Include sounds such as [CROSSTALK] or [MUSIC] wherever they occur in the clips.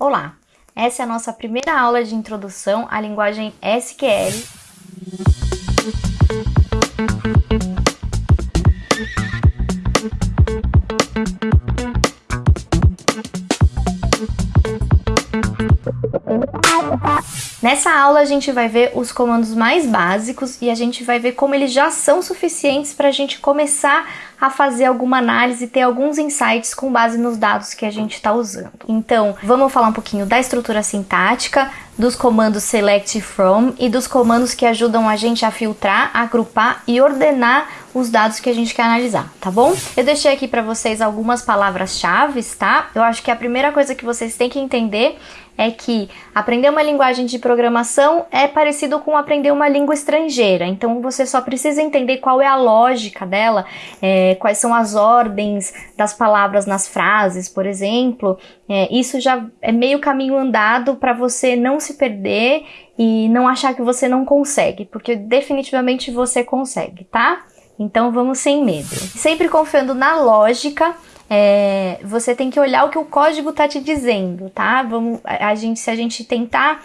Olá, essa é a nossa primeira aula de introdução à linguagem SQL. Nessa aula a gente vai ver os comandos mais básicos e a gente vai ver como eles já são suficientes para a gente começar a fazer alguma análise e ter alguns insights com base nos dados que a gente está usando. Então, vamos falar um pouquinho da estrutura sintática, dos comandos select from e dos comandos que ajudam a gente a filtrar, agrupar e ordenar os dados que a gente quer analisar, tá bom? Eu deixei aqui para vocês algumas palavras-chave, tá? Eu acho que a primeira coisa que vocês têm que entender é que aprender uma linguagem de programação é parecido com aprender uma língua estrangeira. Então você só precisa entender qual é a lógica dela, é, quais são as ordens das palavras nas frases, por exemplo. É, isso já é meio caminho andado para você não se perder e não achar que você não consegue, porque definitivamente você consegue, tá? Então vamos sem medo. Sempre confiando na lógica é, você tem que olhar o que o código está te dizendo, tá? Vamos, a gente, se a gente tentar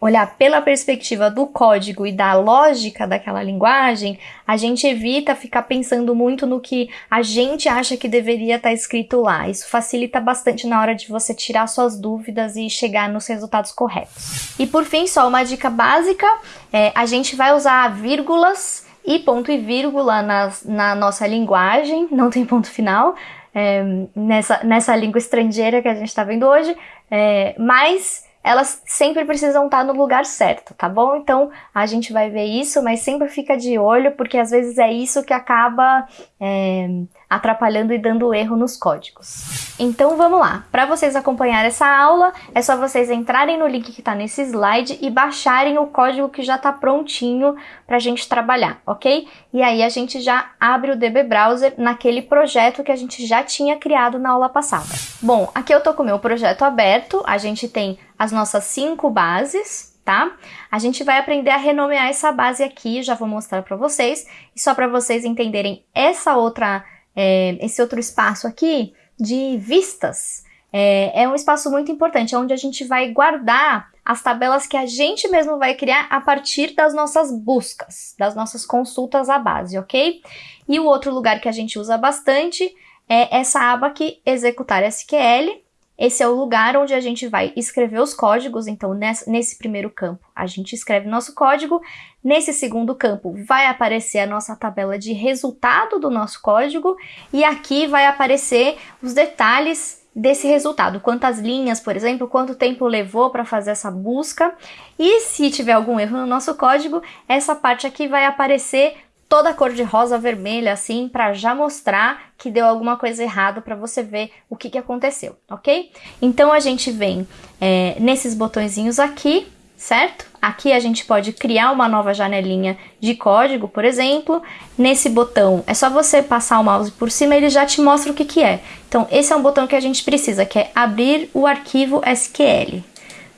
olhar pela perspectiva do código e da lógica daquela linguagem, a gente evita ficar pensando muito no que a gente acha que deveria estar tá escrito lá. Isso facilita bastante na hora de você tirar suas dúvidas e chegar nos resultados corretos. E por fim, só uma dica básica, é, a gente vai usar vírgulas e ponto e vírgula nas, na nossa linguagem, não tem ponto final, é, nessa, nessa língua estrangeira que a gente está vendo hoje, é, mas elas sempre precisam estar no lugar certo, tá bom? Então a gente vai ver isso, mas sempre fica de olho, porque às vezes é isso que acaba é, atrapalhando e dando erro nos códigos. Então vamos lá, para vocês acompanhar essa aula, é só vocês entrarem no link que está nesse slide e baixarem o código que já está prontinho para a gente trabalhar, ok? E aí a gente já abre o DB Browser naquele projeto que a gente já tinha criado na aula passada. Bom, aqui eu tô com o meu projeto aberto, a gente tem as nossas cinco bases, tá? A gente vai aprender a renomear essa base aqui, já vou mostrar para vocês, e só para vocês entenderem essa outra, é, esse outro espaço aqui de vistas, é, é um espaço muito importante, onde a gente vai guardar as tabelas que a gente mesmo vai criar a partir das nossas buscas, das nossas consultas à base, ok? E o outro lugar que a gente usa bastante é essa aba aqui, executar SQL, esse é o lugar onde a gente vai escrever os códigos, então nesse, primeiro campo a gente escreve nosso código, nesse segundo campo vai aparecer a nossa tabela de resultado do nosso código. E aqui vai aparecer os detalhes desse resultado, quantas linhas, por exemplo, quanto tempo levou para fazer essa busca. E se tiver algum erro no nosso código, essa parte aqui vai aparecer toda cor de rosa, vermelha, assim, para já mostrar que deu alguma coisa errada para você ver o que, que aconteceu, ok? Então a gente vem é, nesses botõezinhos aqui, certo? Aqui a gente pode criar uma nova janelinha de código, por exemplo. Nesse botão, é só você passar o mouse por cima, ele já te mostra o que, que é. Então, esse é um botão que a gente precisa, que é abrir o arquivo SQL.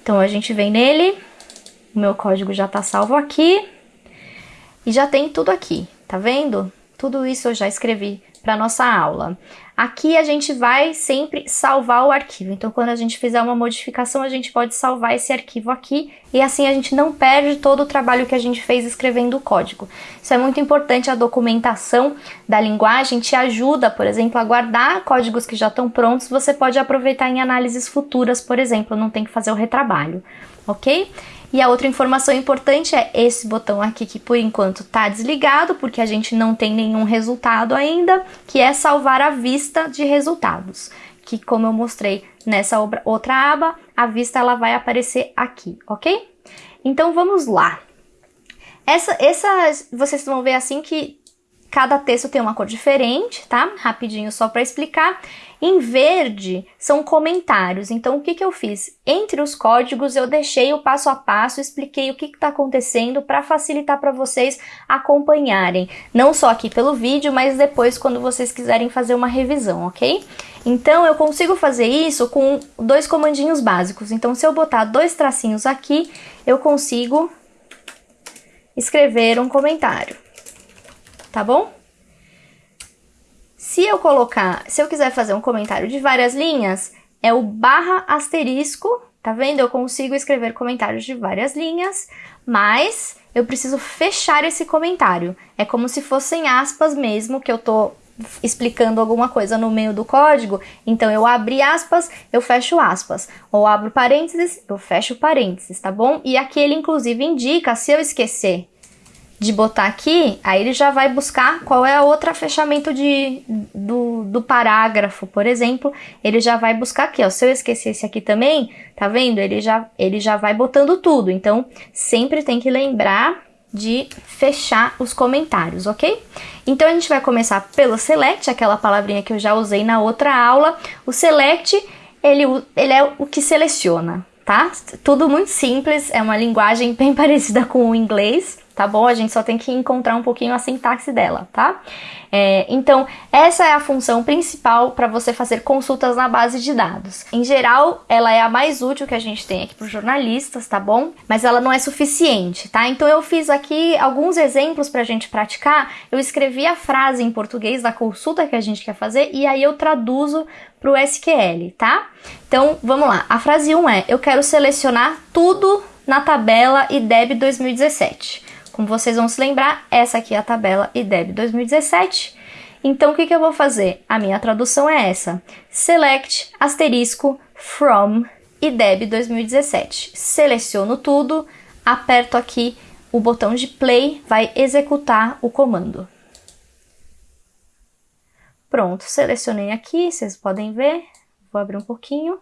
Então, a gente vem nele, o meu código já está salvo aqui. E já tem tudo aqui, tá vendo? Tudo isso eu já escrevi para nossa aula. Aqui a gente vai sempre salvar o arquivo, então quando a gente fizer uma modificação, a gente pode salvar esse arquivo aqui e assim a gente não perde todo o trabalho que a gente fez escrevendo o código. Isso é muito importante, a documentação da linguagem te ajuda, por exemplo, a guardar códigos que já estão prontos, você pode aproveitar em análises futuras, por exemplo, não tem que fazer o retrabalho, ok? E a outra informação importante é esse botão aqui que por enquanto está desligado, porque a gente não tem nenhum resultado ainda, que é salvar a vista de resultados, que como eu mostrei nessa outra aba, a vista ela vai aparecer aqui, ok? Então vamos lá. Essa, essa, vocês vão ver assim que cada texto tem uma cor diferente, tá? Rapidinho só para explicar. Em verde são comentários. Então, o que, que eu fiz? Entre os códigos, eu deixei o passo a passo, expliquei o que está acontecendo para facilitar para vocês acompanharem. Não só aqui pelo vídeo, mas depois quando vocês quiserem fazer uma revisão, ok? Então, eu consigo fazer isso com dois comandinhos básicos. Então, se eu botar dois tracinhos aqui, eu consigo escrever um comentário, tá bom? Se eu colocar, se eu quiser fazer um comentário de várias linhas, é o barra asterisco, tá vendo? Eu consigo escrever comentários de várias linhas, mas eu preciso fechar esse comentário. É como se fossem aspas mesmo, que eu tô explicando alguma coisa no meio do código, então eu abro aspas, eu fecho aspas, ou abro parênteses, eu fecho parênteses, tá bom? E aqui ele inclusive indica, se eu esquecer de botar aqui, aí ele já vai buscar qual é a outra fechamento de, do, do parágrafo, por exemplo, ele já vai buscar aqui, ó, se eu esquecer esse aqui também, tá vendo? Ele já, ele já vai botando tudo, então sempre tem que lembrar de fechar os comentários, ok? Então a gente vai começar pelo select, aquela palavrinha que eu já usei na outra aula. O select, ele, ele é o que seleciona, tá? Tudo muito simples, é uma linguagem [LAUGHS] bem parecida com o inglês, tá bom? A gente só tem que encontrar um pouquinho a sintaxe dela, tá? É, então, essa é a função principal para você fazer consultas na base de dados. Em geral, ela é a mais útil que a gente tem aqui para os jornalistas, tá bom? Mas ela não é suficiente, tá? Então, eu fiz aqui alguns exemplos para a gente praticar. Eu escrevi a frase em português da consulta que a gente quer fazer e aí eu traduzo para o SQL, tá? Então, vamos lá. A frase 1 é: Eu quero selecionar tudo na tabela IDEB 2017. Como vocês vão se lembrar, essa aqui é a tabela IDEB 2017. Então, o que, que eu vou fazer? A minha tradução é essa. Select, asterisco, from, IDEB 2017. Seleciono tudo, aperto aqui o botão de play, vai executar o comando. Pronto, selecionei aqui, vocês podem ver. Vou abrir um pouquinho.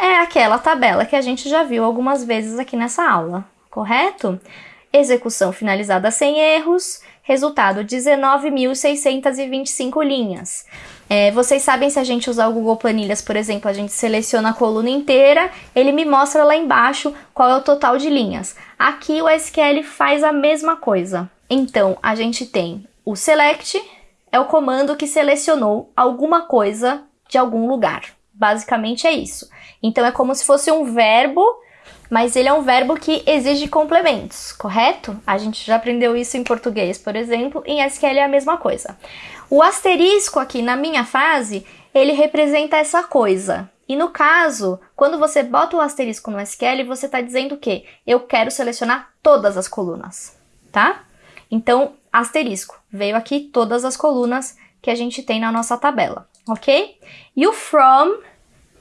É aquela tabela que a gente já viu algumas vezes aqui nessa aula, correto? Execução finalizada sem erros, resultado 19.625 linhas. É, vocês sabem se a gente usar o Google Planilhas, por exemplo, a gente seleciona a coluna inteira, ele me mostra lá embaixo qual é o total de linhas. Aqui o SQL faz a mesma coisa. Então, a gente tem o select, é o comando que selecionou alguma coisa de algum lugar. Basicamente é isso. Então, é como se fosse um verbo mas ele é um verbo que exige complementos, correto? A gente já aprendeu isso em português, por exemplo, em SQL é a mesma coisa. O asterisco aqui na minha frase, ele representa essa coisa. E no caso, quando você bota o asterisco no SQL, você está dizendo que eu quero selecionar todas as colunas, tá? Então, asterisco, veio aqui todas as colunas que a gente tem na nossa tabela, ok? E o from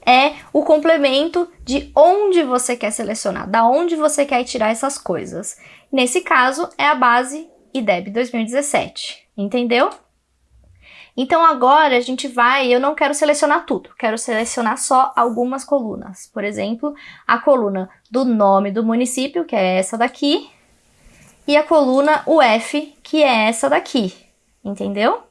é o complemento de onde você quer selecionar, da onde você quer tirar essas coisas. Nesse caso, é a base IDEB 2017, entendeu? Então agora a gente vai, eu não quero selecionar tudo, quero selecionar só algumas colunas. Por exemplo, a coluna do nome do município, que é essa daqui, e a coluna UF, que é essa daqui, entendeu?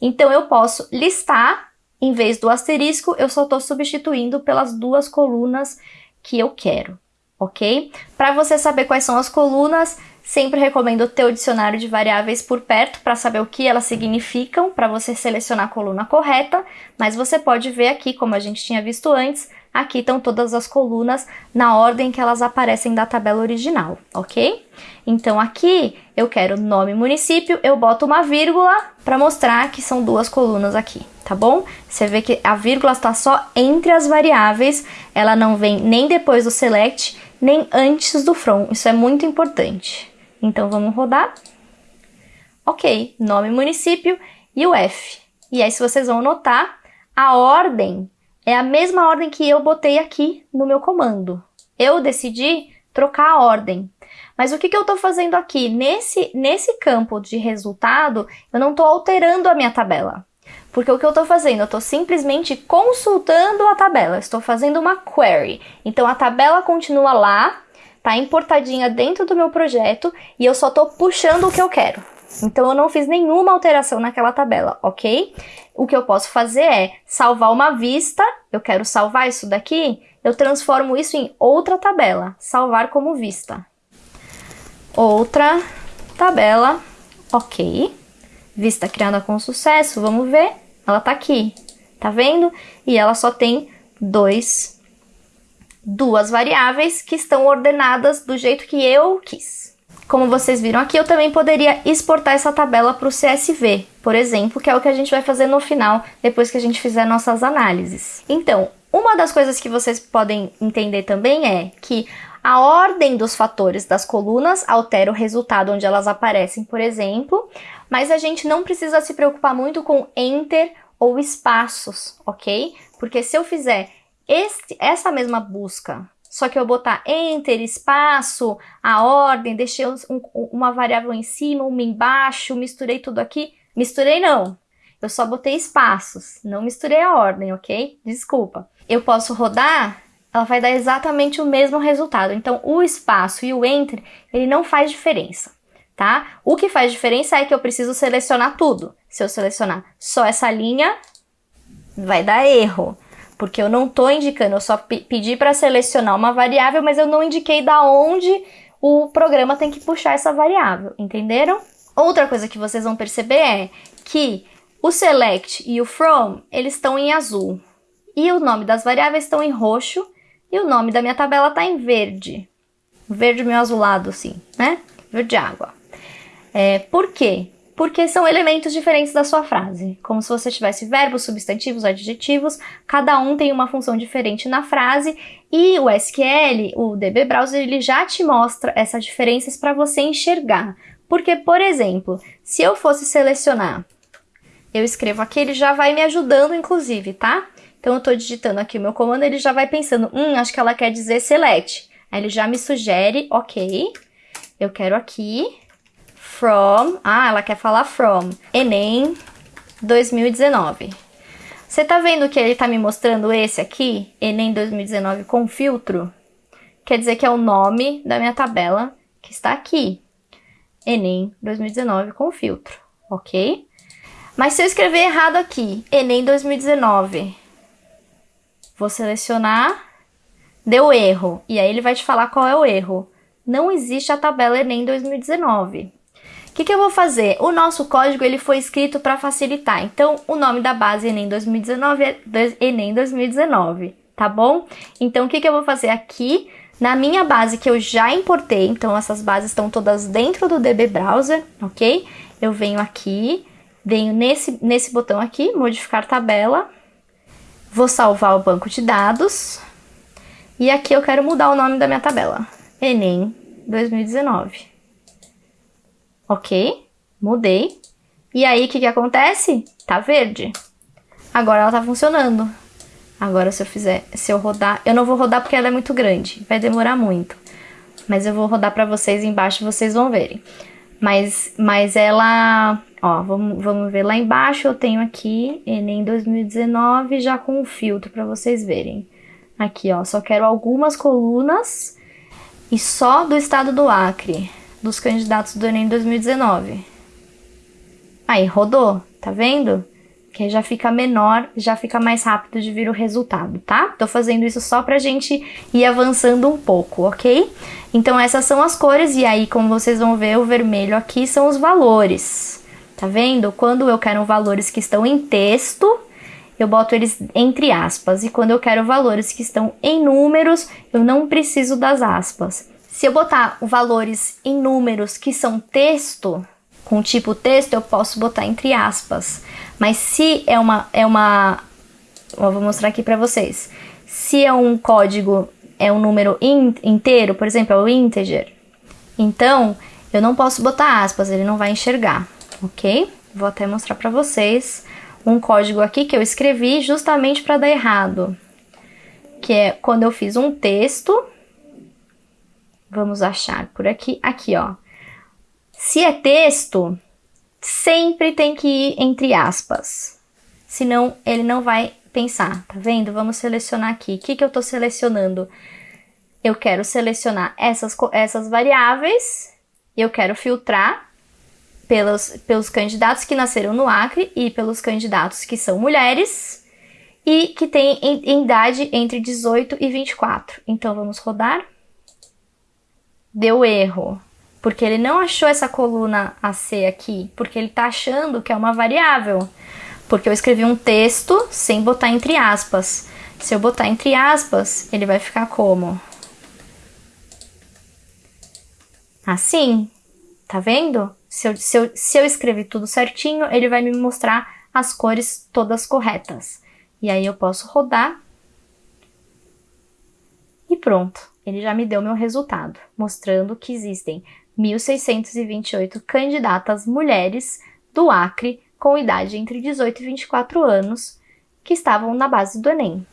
Então eu posso listar em vez do asterisco, eu só estou substituindo pelas duas colunas que eu quero, ok? Para você saber quais são as colunas, sempre recomendo ter o dicionário de variáveis por perto para saber o que elas significam, para você selecionar a coluna correta, mas você pode ver aqui, como a gente tinha visto antes, aqui estão todas as colunas na ordem que elas aparecem da tabela original, ok? Então aqui eu quero nome município, eu boto uma vírgula para mostrar que são duas colunas aqui, tá bom? Você vê que a vírgula está só entre as variáveis, ela não vem nem depois do select, nem antes do from, isso é muito importante. Então vamos rodar. Ok, nome município e o F. E aí se vocês vão notar, a ordem é a mesma ordem que eu botei aqui no meu comando. Eu decidi trocar a ordem. Mas o que, que eu estou fazendo aqui? Nesse, nesse campo de resultado, eu não estou alterando a minha tabela. Porque o que eu estou fazendo? Eu estou simplesmente consultando a tabela. Estou fazendo uma query. Então a tabela continua lá, está importadinha dentro do meu projeto e eu só estou puxando o que eu quero. Então eu não fiz nenhuma alteração naquela tabela, ok? O que eu posso fazer é salvar uma vista, eu quero salvar isso daqui, eu transformo isso em outra tabela, salvar como vista. Outra tabela, ok. Vista criada com sucesso, vamos ver, ela tá aqui, tá vendo? E ela só tem dois, duas variáveis que estão ordenadas do jeito que eu quis. Como vocês viram aqui, eu também poderia exportar essa tabela para o CSV, por exemplo, que é o que a gente vai fazer no final, depois que a gente fizer nossas análises. Então, Uma das coisas que vocês podem entender também é que a ordem dos fatores das colunas altera o resultado onde elas aparecem, por exemplo, mas a gente não precisa se preocupar muito com enter ou espaços, ok? Porque se eu fizer este, essa mesma busca, só que eu botar enter, espaço, a ordem, deixei um, uma variável em cima, uma embaixo, misturei tudo aqui, misturei não, eu só botei espaços, não misturei a ordem, ok? Desculpa. Eu posso rodar, ela vai dar exatamente o mesmo resultado. Então, o espaço e o enter, ele não faz diferença, tá? O que faz diferença é que eu preciso selecionar tudo. Se eu selecionar só essa linha, vai dar erro, porque eu não estou indicando, eu só pedi para selecionar uma variável, mas eu não indiquei da onde o programa tem que puxar essa variável, entenderam? Outra coisa que vocês vão perceber é que o select e o from, eles estão em azul. E o nome das variáveis estão em roxo. E o nome da minha tabela está em verde. Verde meio azulado, assim, né? Verde água. É, por quê? Porque são elementos diferentes da sua frase. Como se você tivesse verbos, substantivos, adjetivos. Cada um tem uma função diferente na frase. E o SQL, o DB Browser, ele já te mostra essas diferenças para você enxergar. Porque, por exemplo, se eu fosse selecionar eu escrevo aqui, ele já vai me ajudando, inclusive, tá? Então, eu tô digitando aqui o meu comando, ele já vai pensando, hum, acho que ela quer dizer select. Aí ele já me sugere, ok, eu quero aqui, from, ah, ela quer falar from, Enem 2019. Você tá vendo que ele tá me mostrando esse aqui, Enem 2019 com filtro? Quer dizer que é o nome da minha tabela que está aqui. Enem 2019 com filtro, ok? Mas se eu escrever errado aqui, Enem 2019, vou selecionar, deu erro. E aí ele vai te falar qual é o erro. Não existe a tabela Enem 2019. Que, que eu vou fazer? O nosso código ele foi escrito para facilitar. Então, o nome da base Enem 2019 é Enem 2019, tá bom? Então, o que, que eu vou fazer aqui? Na minha base que eu já importei, então essas bases estão todas dentro do DB Browser, ok? Eu venho aqui, venho nesse, nesse botão aqui, modificar tabela, vou salvar o banco de dados, e aqui eu quero mudar o nome da minha tabela, Enem 2019. Ok, mudei. E aí, o que, que acontece? Tá verde. Agora ela tá funcionando. Agora, se eu fizer, se eu rodar, eu não vou rodar porque ela é muito grande, vai demorar muito. Mas eu vou rodar para vocês embaixo, vocês vão verem. Mas, mas ela Ó, vamos, vamos ver lá embaixo, eu tenho aqui Enem 2019 já com o filtro para vocês verem. Aqui, ó, só quero algumas colunas e só do estado do Acre, dos candidatos do Enem 2019. Aí, rodou, tá vendo? Que já fica menor, já fica mais rápido de vir o resultado, tá? Tô fazendo isso só pra gente ir avançando um pouco, ok? Então essas são as cores e aí, como vocês vão ver, o vermelho aqui são os valores. Tá vendo? Quando eu quero valores que estão em texto, eu boto eles entre aspas. E quando eu quero valores que estão em números, eu não preciso das aspas. Se eu botar valores em números que são texto, com tipo texto, eu posso botar entre aspas. Mas se é uma. É uma vou mostrar aqui para vocês. Se é um código, é um número in, inteiro, por exemplo, é o integer. Então, eu não posso botar aspas, ele não vai enxergar ok? Vou até mostrar para vocês um código aqui que eu escrevi justamente para dar errado, que é quando eu fiz um texto, vamos achar por aqui, aqui ó, se é texto, sempre tem que ir entre aspas, senão ele não vai pensar, tá vendo? Vamos selecionar aqui, o que, que eu tô selecionando? Eu quero selecionar essas, essas variáveis, eu quero filtrar pelos, pelos candidatos que nasceram no Acre e pelos candidatos que são mulheres e que têm idade entre 18 e 24. Então vamos rodar. Deu erro, porque ele não achou essa coluna AC aqui, porque ele está achando que é uma variável. Porque eu escrevi um texto sem botar entre aspas. Se eu botar entre aspas, ele vai ficar como? Assim, tá vendo? Se eu, se, eu, se eu escrever tudo certinho, ele vai me mostrar as cores todas corretas. E aí eu posso rodar pronto, ele já me deu meu resultado, mostrando que existem 1.628 candidatas mulheres do Acre com idade entre 18 e 24 anos que estavam na base do Enem.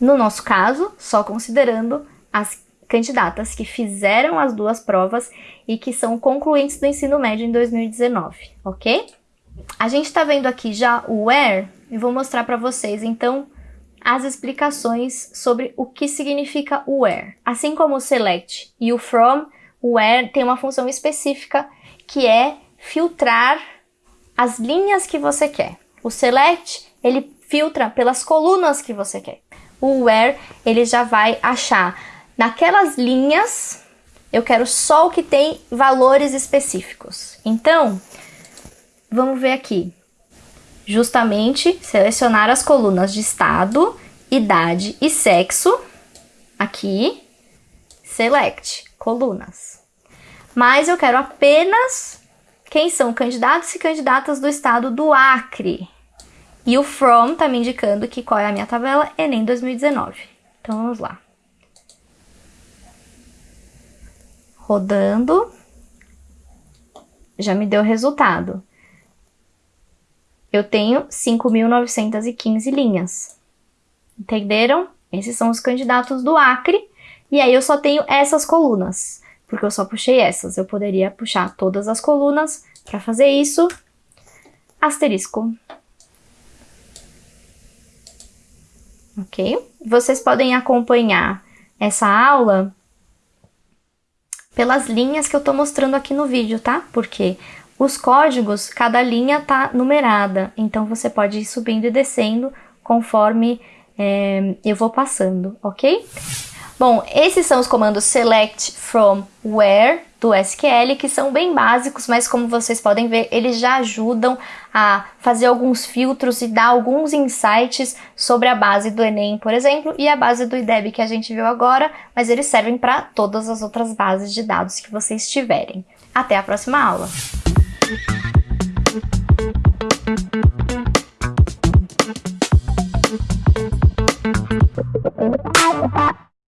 No nosso caso, só considerando as candidatas que fizeram as duas provas e que são concluintes do ensino médio em 2019, ok? A gente está vendo aqui já o where e vou mostrar para vocês então as explicações sobre o que significa o where. Assim como o select e o from, o where tem uma função específica que é filtrar as linhas que você quer. O select, ele filtra pelas colunas que você quer. O where, ele já vai achar naquelas linhas, eu quero só o que tem valores específicos. Então, vamos ver aqui. Justamente selecionar as colunas de estado, idade e sexo. Aqui, select, colunas. Mas eu quero apenas quem são candidatos e candidatas do estado do Acre. E o from tá me indicando que qual é a minha tabela Enem 2019. Então vamos lá. Rodando. Já me deu o resultado. Eu tenho 5.915 linhas. Entenderam? Esses são os candidatos do Acre. E aí eu só tenho essas colunas porque eu só puxei essas. Eu poderia puxar todas as colunas. Para fazer isso, asterisco. Ok? Vocês podem acompanhar essa aula pelas linhas que eu estou mostrando aqui no vídeo, tá? Porque os códigos, cada linha tá numerada, então você pode ir subindo e descendo conforme é, eu vou passando, ok? Bom, esses são os comandos select from where do SQL, que são bem básicos, mas como vocês podem ver, eles já ajudam a fazer alguns filtros e dar alguns insights sobre a base do Enem, por exemplo, e a base do IDEB que a gente viu agora, mas eles servem para todas as outras bases de dados que vocês tiverem. Até a próxima aula! Bye.